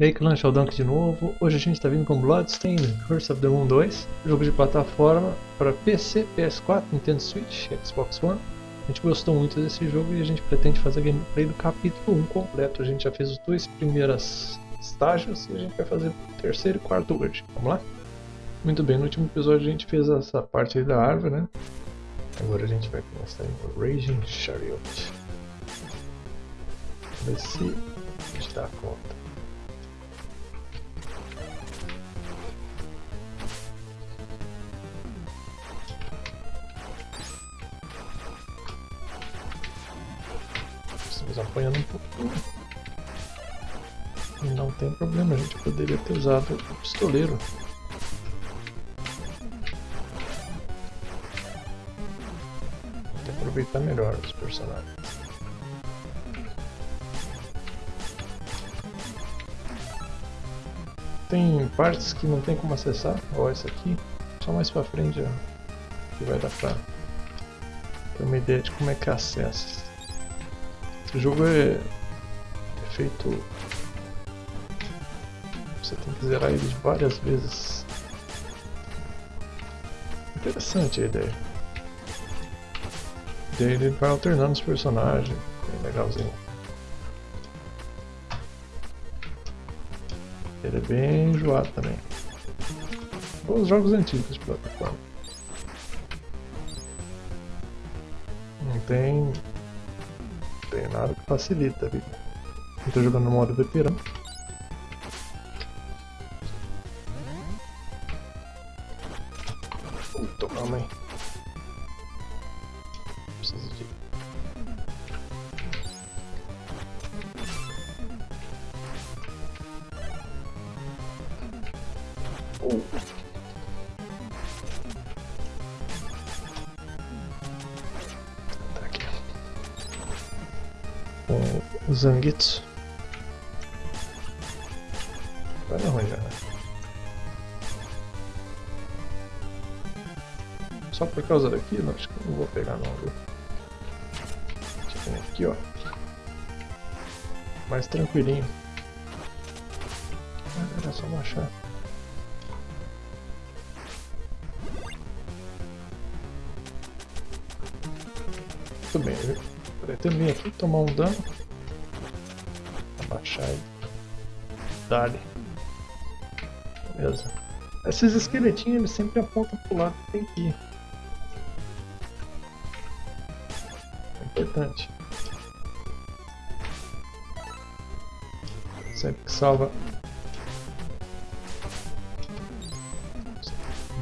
E aí, Clan Sheldon de novo. Hoje a gente está vindo com Bloodstained Curse of the Moon 2, jogo de plataforma para PC, PS4, Nintendo Switch, Xbox One. A gente gostou muito desse jogo e a gente pretende fazer gameplay do capítulo 1 completo. A gente já fez os dois primeiros estágios e a gente vai fazer o terceiro e quarto hoje. Vamos lá? Muito bem, no último episódio a gente fez essa parte da árvore, né? Agora a gente vai começar em Raging Chariot. Ver se a gente dá conta. Apanhando um pouquinho. Não tem problema, a gente poderia ter usado o pistoleiro. Que aproveitar melhor os personagens. Tem partes que não tem como acessar, ó essa aqui, só mais pra frente ó, que vai dar pra ter uma ideia de como é que acessa. Esse jogo é, é feito. Você tem que zerar ele várias vezes. Interessante a ideia. Daí ele vai alternando os personagens, é legalzinho. Ele é bem enjoado também. Ou os jogos antigos de plataforma. Não tem. Tem nada que facilita a vida. Eu tô jogando no modo veterano. O Zanguitsu. Vai não né? Só por causa daqui, não, acho que não vou pegar não, viu? Deixa eu ver aqui, ó. Mais tranquilinho. Ah, Era só baixar. Muito bem, eu pretendo vir aqui tomar um dano. Ele. Dali. Beleza. Esses esqueletinhos eles sempre apontam pro lado que tem que ir. É importante. Sempre que salva.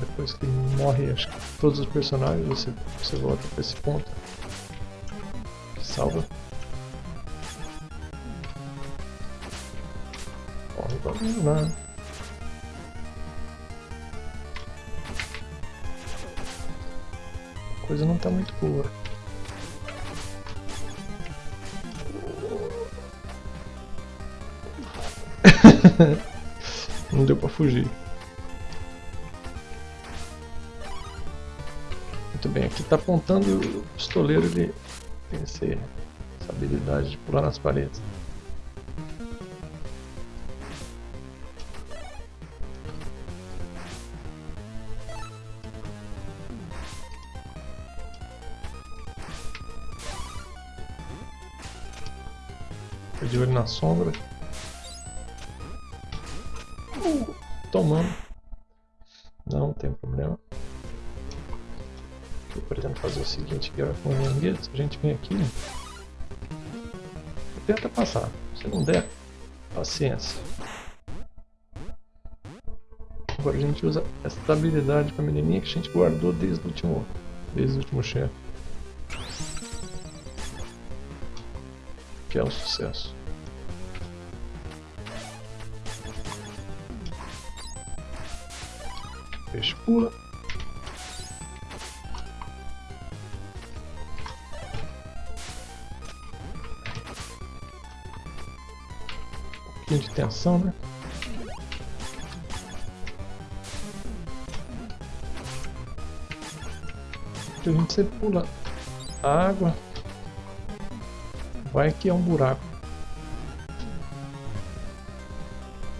Depois que morre acho que todos os personagens, você, você volta para esse ponto. Salva. Lá. A coisa não tá muito boa. não deu pra fugir. Muito bem, aqui tá apontando o pistoleiro, ele tem essa habilidade de pular nas paredes. Sombra. Uh, tomando. Não tem problema. Eu pretendo fazer o seguinte ó, com o a gente vem aqui tenta passar. Se não der, paciência. Agora a gente usa essa habilidade com a menininha que a gente guardou desde o último, desde o último chefe. Que é um sucesso. Peixe pula. Um de tensão, né? A gente sempre pula a água. Vai que é um buraco.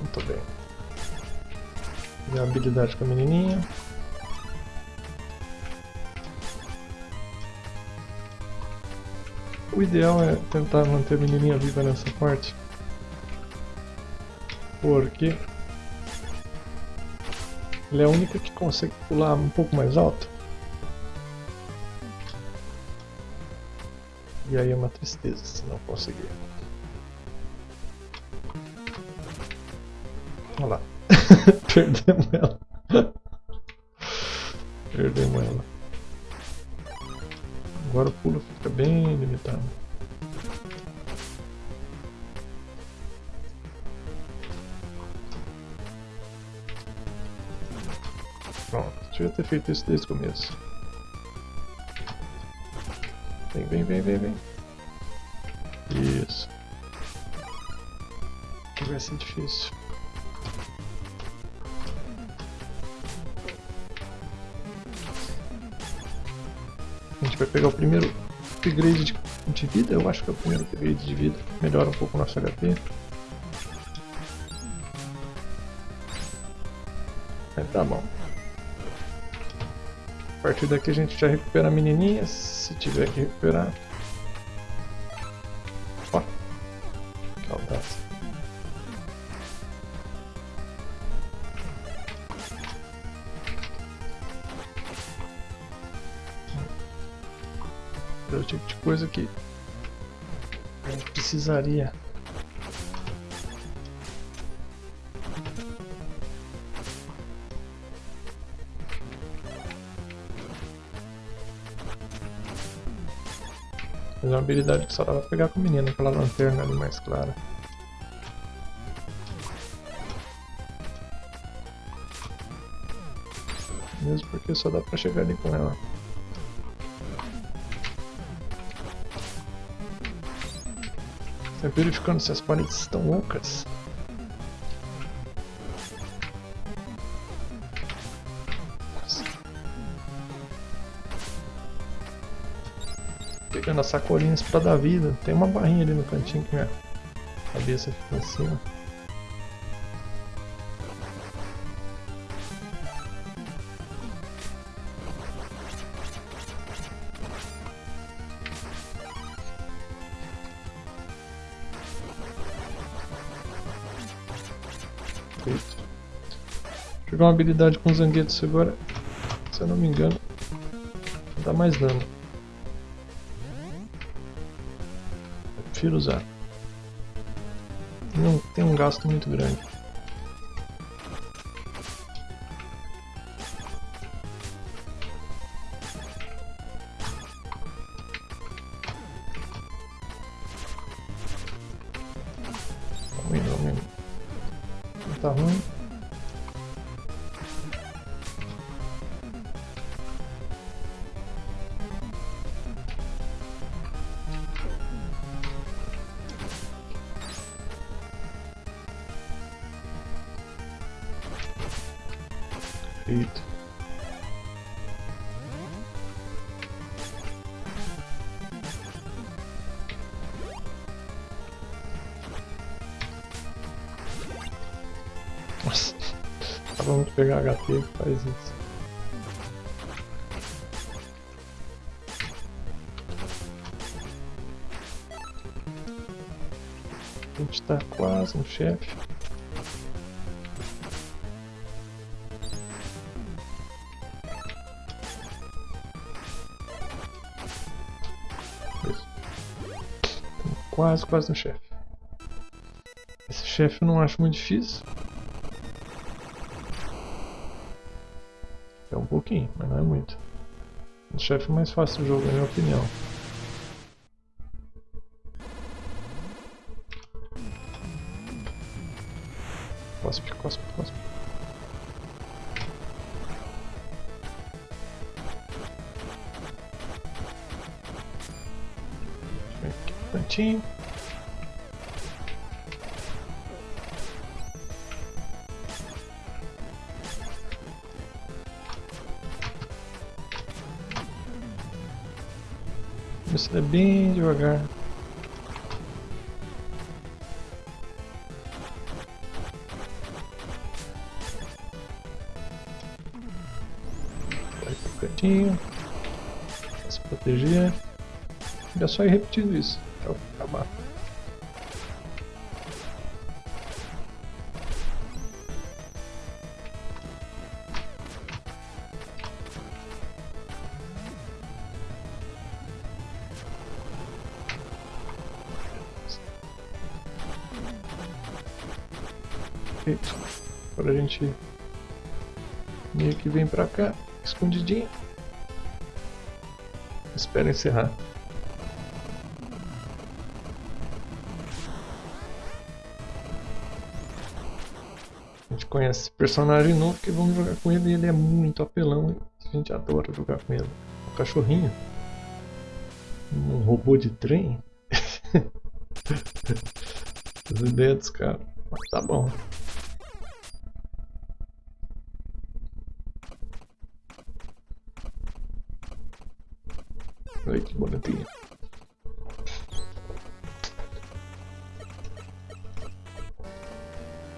Muito bem. A habilidade com a menininha. O ideal é tentar manter a menininha viva nessa parte. Porque ela é a única que consegue pular um pouco mais alto. E aí é uma tristeza se não conseguir. Olha lá. Perdemos ela. Perdemos ela. Agora o pulo fica bem limitado. Pronto, devia ter feito isso desde o começo. Vem, vem, vem, vem, vem. Isso. Vai ser difícil. Gente vai pegar o primeiro upgrade de, de vida, eu acho que é o primeiro upgrade de vida. Melhora um pouco o nosso HP. Aí tá bom. A partir daqui a gente já recupera a menininha, se tiver que recuperar. Precisaria. Mas é uma habilidade que só dá pra pegar com o menino, aquela lanterna ali mais clara. Mesmo porque só dá pra chegar ali com ela. Estou verificando se as paredes estão ocas. Pegando as sacolinhas pra dar vida. Tem uma barrinha ali no cantinho que minha cabeça fica em cima. Feito. Jogar uma habilidade com zanguetos agora, se eu não me engano, dá mais dano. Prefiro usar. Não tem um gasto muito grande. Eita. Nossa, acabamos de pegar HP que faz isso. A gente tá quase no chefe. Quase, quase no chefe. Esse chefe eu não acho muito difícil. É um pouquinho, mas não é muito. O chefe é mais fácil do jogo, na minha opinião. precisa é bem devagar. Vai pro cantinho. Se proteger. É só ir repetindo isso. Perfeito. Agora a gente meio que vem pra cá, escondidinho. Espera encerrar. A gente conhece esse personagem novo que vamos jogar com ele e ele é muito apelão. A gente adora jogar com ele. Um cachorrinho. Um robô de trem. As ideias dos caras. Mas tá bom. Olha que bonitinho.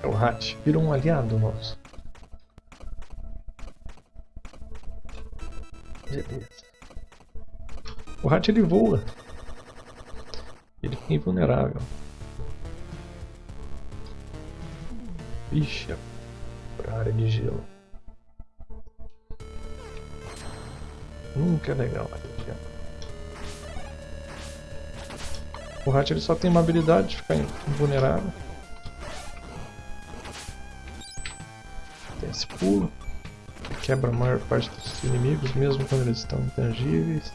É o Hatch, virou um aliado nosso. Beleza. O Hatch ele voa. Ele fica invulnerável. Ixi, pra área de gelo. Nunca é legal a área. O Hatch ele só tem uma habilidade de ficar invulnerável. Tem esse pulo. Que quebra a maior parte dos inimigos, mesmo quando eles estão intangíveis.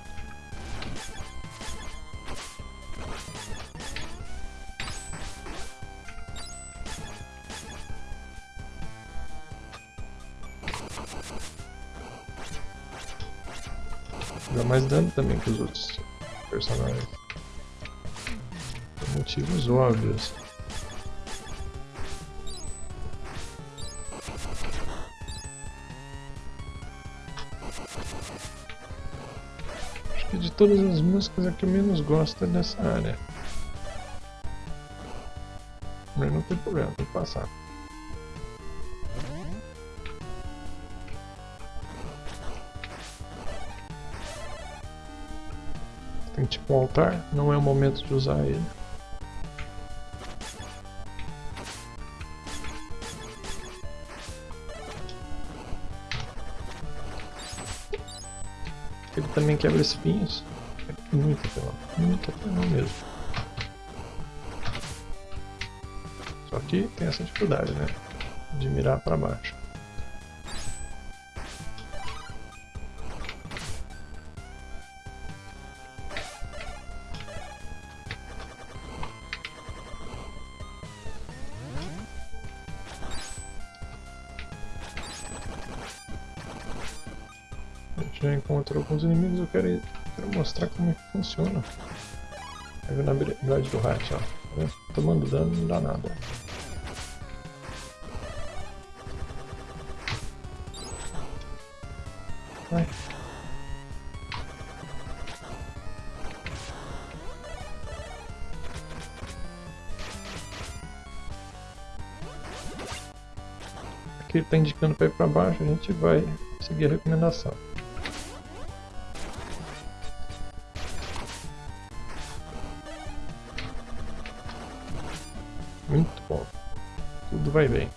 Dá mais dano também que os outros personagens motivos óbvios. Acho que de todas as músicas a que menos gosto é dessa área. Mas não tem problema, tem que passar. Tem tipo um altar, não é o momento de usar ele. Também quebra espinhos. É muito apelão, muito apelão mesmo. Só que tem essa dificuldade, né? De mirar para baixo. Já encontrou alguns inimigos, eu quero, quero mostrar como é que funciona. Aí na habilidade do Hatch, ó. Tá Tomando dano não dá nada. Vai. Aqui ele está indicando para ir para baixo, a gente vai seguir a recomendação. Muito bom. Tudo vai bem.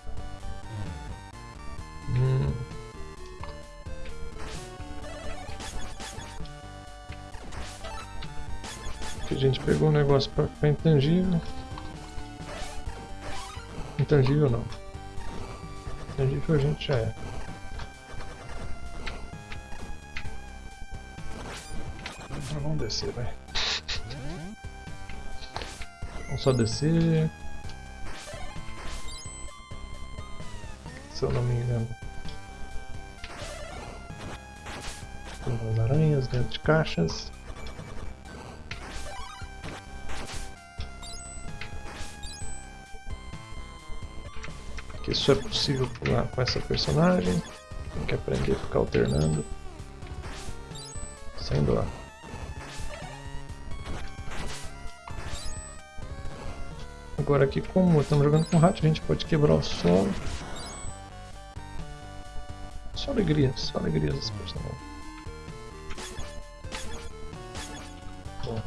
Hum. Aqui a gente pegou um negócio para intangível. Intangível não. Intangível a gente já é. Vamos descer, vai. Vamos só descer. Se eu não me engano. Aranhas dentro de caixas. Que isso é possível pular com essa personagem. Tem que aprender a ficar alternando. Sem doar. Agora aqui, como estamos jogando com rato, a gente pode quebrar o solo. Só alegria, só alegria esse personagem. Bom,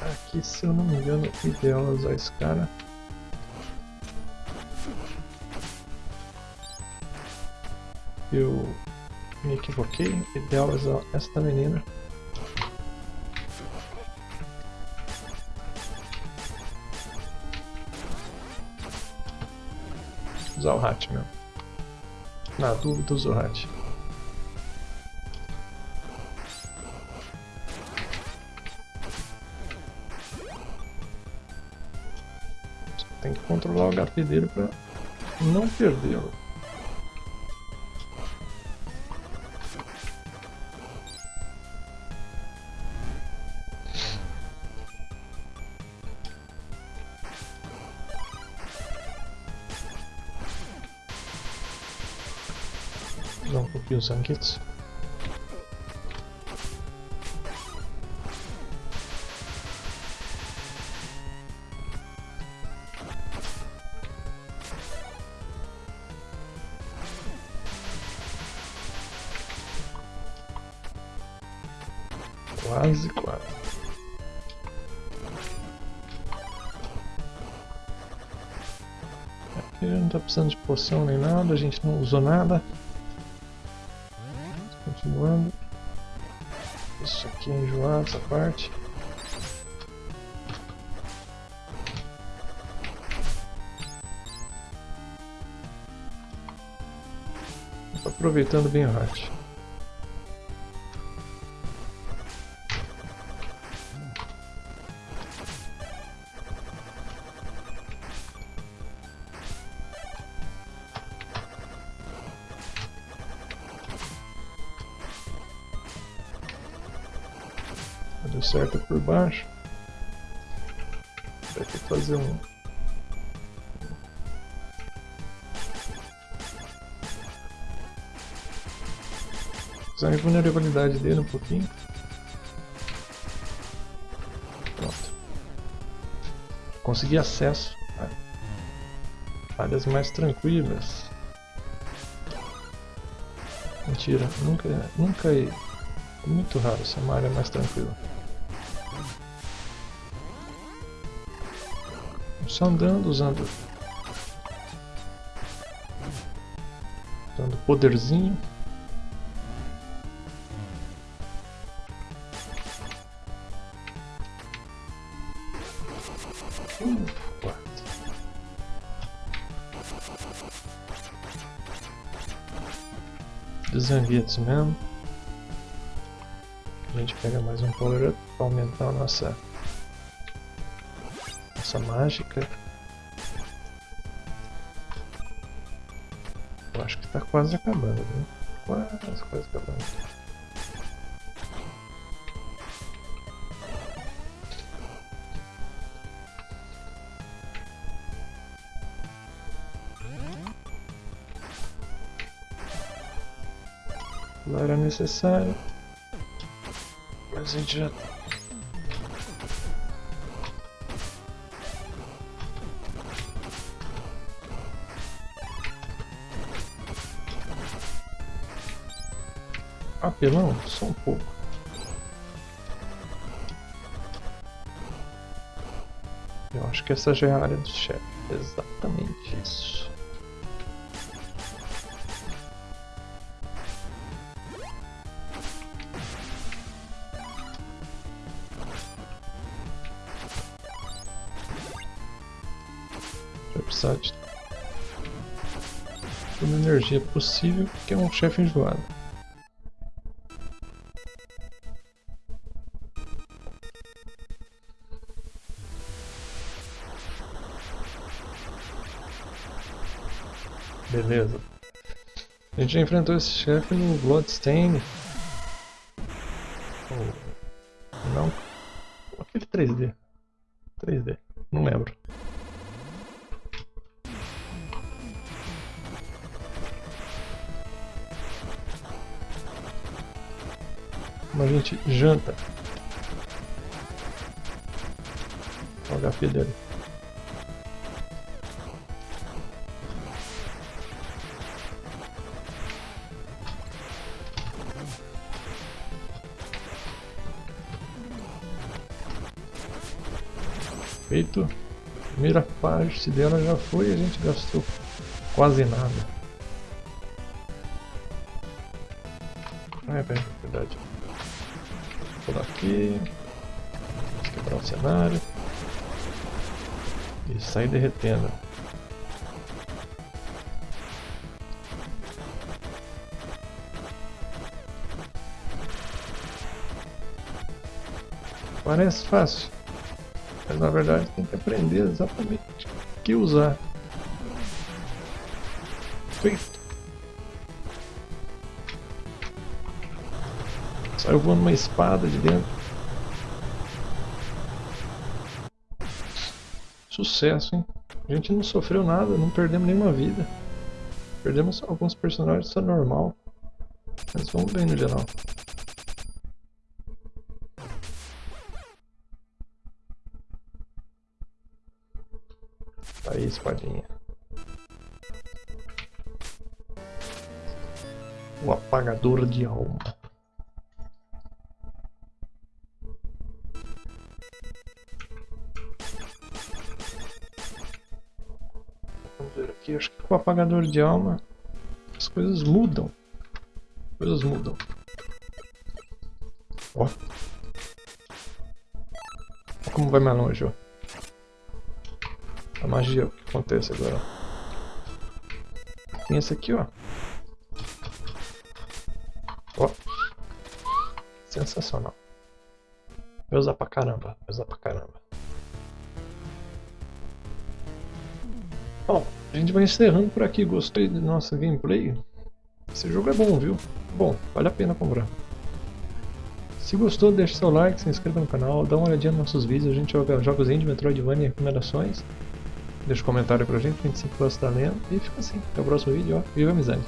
aqui se eu não me engano, o ideal é usar esse cara. Eu me equivoquei, o ideal é usar esta menina. usar o hat mesmo. Na dúvida, usa o Hat. Tem que controlar o HP dele para não perdê-lo. Um pouquinho os sanguetes. Quase, quase. Aqui não tá precisando de poção nem nada, a gente não usou nada. Isso aqui é enjoado, essa parte. Aproveitando bem o hatch. Baixo. Vai ter que fazer um. Usar a vulnerabilidade dele um pouquinho. Pronto. Consegui acesso a áreas mais tranquilas. Mentira, nunca, nunca é muito raro ser uma área mais tranquila. Só andando, usando usando poderzinho. Desanguetos mesmo. A gente pega mais um power up para aumentar a nossa nossa mágica. Eu acho que está quase acabando, né? Quase, quase acabando. Não era necessário, mas a gente já apelão? Só um pouco. Eu acho que essa já é a área do chefe. Exatamente isso. Vai precisar de toda a energia possível, porque é um chefe enjoado. Beleza. A gente já enfrentou esse chefe no Bloodstain. Oh, não. Aquele 3D. 3D. Não lembro. Como a gente janta. Olha o HP dele. Feito. Primeira parte dela já foi e a gente gastou quase nada. Ah, é verdade. Vou pular aqui. Quebrar o cenário. E sair derretendo. Parece fácil, mas na verdade tem que aprender exatamente o que usar. Feito. Saiu voando uma espada de dentro. Sucesso, hein? A gente não sofreu nada, não perdemos nenhuma vida. Perdemos alguns personagens, isso é normal. Mas vamos bem no geral. Espadinha. O apagador de alma. Vamos ver aqui, acho que com o apagador de alma as coisas mudam. As coisas mudam. Ó. Como vai mais longe, ó a magia que acontece agora. Tem esse aqui, ó. Ó. Sensacional. Vai usar pra caramba, vai usar pra caramba. Bom, a gente vai encerrando por aqui. Gostei da nossa gameplay? Esse jogo é bom, viu? Bom, vale a pena comprar. Se gostou, deixe seu like, se inscreva no canal, dá uma olhadinha nos nossos vídeos, a gente joga jogos indie, Metroidvania e recomendações. Deixa um comentário pra gente, a gente sempre gosta da lenda. E fica assim. Até o próximo vídeo, ó. Viva a amizade!